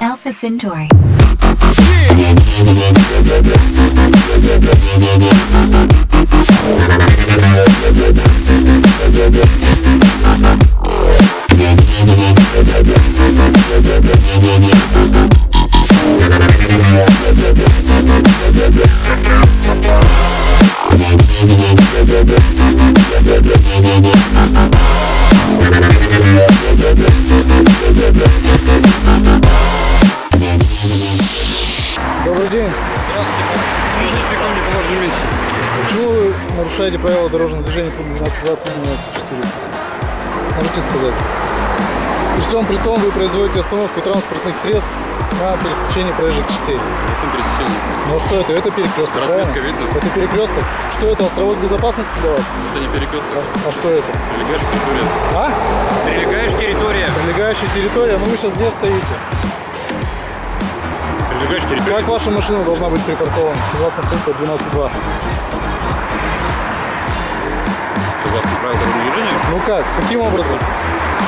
Alpha Centauri. Yeah. Почему вы нарушаете правила дорожного движения пункт 12 2, пункт 12 4? Можете сказать? При всем при том вы производите остановку транспортных средств на пересечении проезжих частей. Каком пересечении? Ну а что это? Это перекресток, Разметка видно. Это перекресток. Что это, островок безопасности для вас? Это не перекресток. А что это? Прилегающая территория. А? Прилегающая территория. Прилегающая территория, ну вы сейчас где стоите? Прилегающая территория. Как ваша машина должна быть припаркована, согласно пункту 12.2? Правилам дорожного движения. Ну как? Каким образом?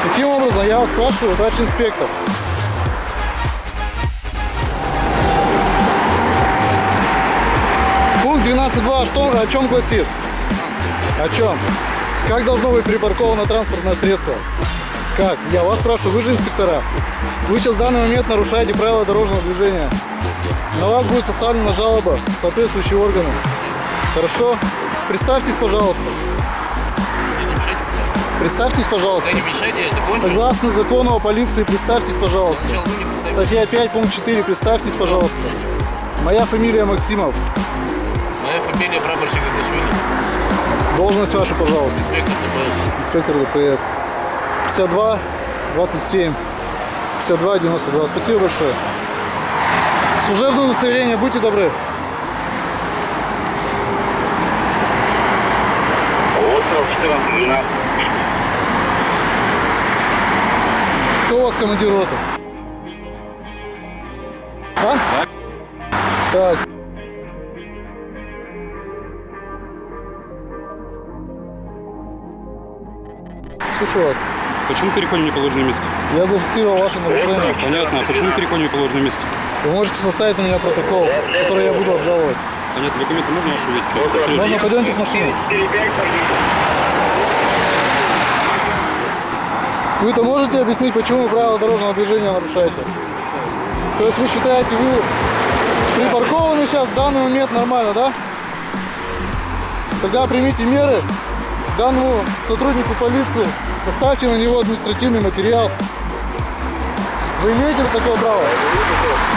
Каким образом? Я вас спрашиваю, товарищ инспектор. Пункт 12.2 что, о чем гласит? О чем? Как должно быть припарковано транспортное средство? Как? Я вас спрашиваю, вы же инспектора. Вы сейчас в данный момент нарушаете правила дорожного движения. На вас будет составлена жалоба соответствующие органы. Хорошо? Представьтесь, пожалуйста. Представьтесь, пожалуйста. Не мешайте, я закончу. Согласно закону о полиции, представьтесь, пожалуйста. Статья 5, пункт 4, представьтесь, пожалуйста. Моя фамилия Максимов. Моя фамилия прапорщик Гаташвили, Должность ваша, пожалуйста. инспектор ДПС. Инспектор ДПС. 52 27 52 92. Спасибо большое. Служебное удостоверение, будьте добры. Остров 14. У вас командир роты? А? Так. Слушаю вас. Почему перекон не положено месте? Я зафиксировал ваше нарушение. Понятно. А почему перекон не положено месте? Вы можете составить на меня протокол, который я буду обжаловать. Понятно. Документы можно ваши увидеть? Можно пойдемте в машину? Вы-то можете объяснить, почему вы правила дорожного движения нарушаете? То есть вы считаете, вы припаркованы сейчас в данный момент нормально, да? Тогда примите меры данному сотруднику полиции, составьте на него административный материал. Вы имеете такое право?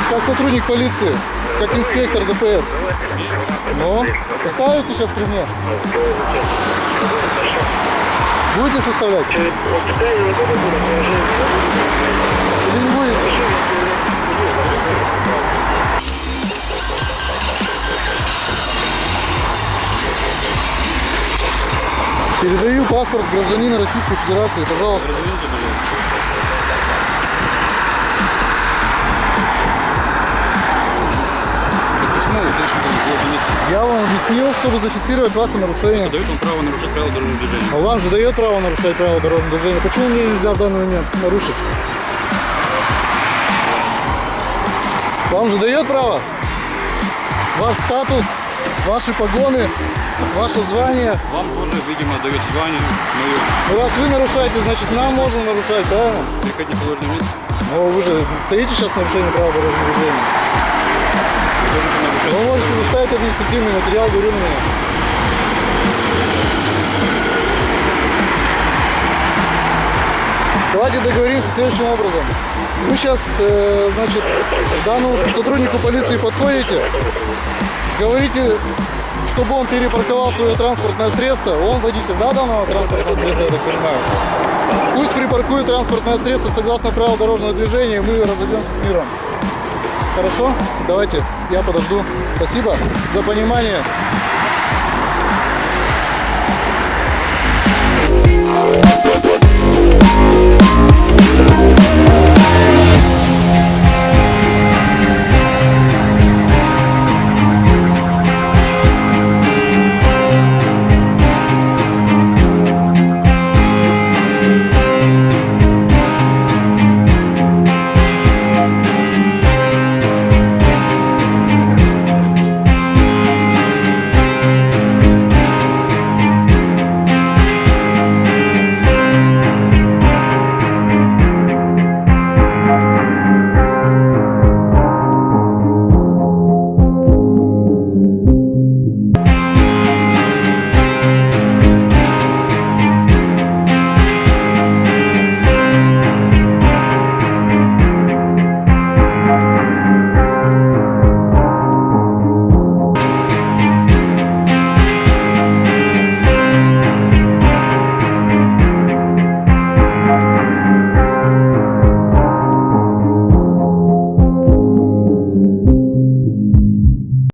Как сотрудник полиции, как инспектор ДПС. Ну, составите сейчас при мне. Будете составлять? Или не будете? Передаю паспорт гражданина Российской Федерации, пожалуйста. Я вам объяснил, чтобы зафиксировать ваше нарушение. Дает вам право нарушать правила дорожного движения. А вам же дает право нарушать правила дорожного движения. Почему мне нельзя в данный момент нарушить? Вам же дает право? Ваш статус, ваши погоны, ваше звание. Вам тоже, видимо, дает звание мое. Ну, раз вы нарушаете, значит нам можно нарушать, правильно? Не положено месте. Но вы же стоите сейчас в нарушении правил дорожного движения. Вы можете заставить административный материал, говорю меня. Давайте договоримся следующим образом. Вы сейчас, э, значит, данному сотруднику полиции подходите, говорите, чтобы он перепарковал свое транспортное средство. Он водитель, да, данного транспортного средства, я так понимаю? Пусть припаркует транспортное средство согласно правил дорожного движения, и мы разойдемся с миром. Хорошо? Давайте, я подожду. Спасибо за понимание.